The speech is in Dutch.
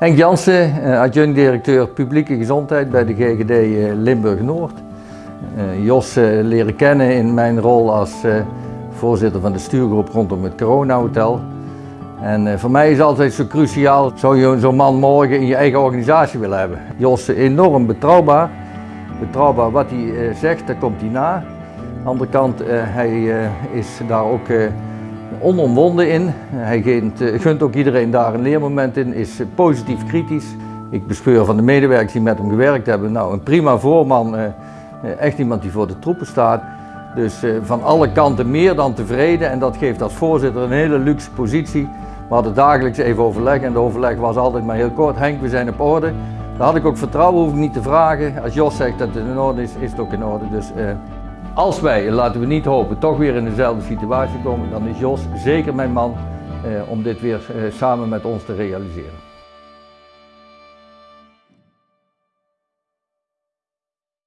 Henk Jansen, eh, adjunct-directeur publieke gezondheid bij de GGD eh, Limburg-Noord. Eh, Jos leren kennen in mijn rol als voorzitter van de stuurgroep rondom het Corona Hotel. En voor mij is altijd zo cruciaal, zou je zo'n man morgen in je eigen organisatie willen hebben. Jos is enorm betrouwbaar. Betrouwbaar wat hij zegt, daar komt hij na. Aan de andere kant, hij is daar ook onomwonden in. Hij gunt, eh, gunt ook iedereen daar een leermoment in, is positief kritisch. Ik bespeur van de medewerkers die met hem gewerkt hebben, nou een prima voorman, eh, eh, echt iemand die voor de troepen staat. Dus van alle kanten meer dan tevreden en dat geeft als voorzitter een hele luxe positie. We hadden dagelijks even overleg en de overleg was altijd maar heel kort. Henk, we zijn op orde. Daar had ik ook vertrouwen, hoef ik niet te vragen. Als Jos zegt dat het in orde is, is het ook in orde. Dus als wij, laten we niet hopen, toch weer in dezelfde situatie komen, dan is Jos zeker mijn man eh, om dit weer eh, samen met ons te realiseren.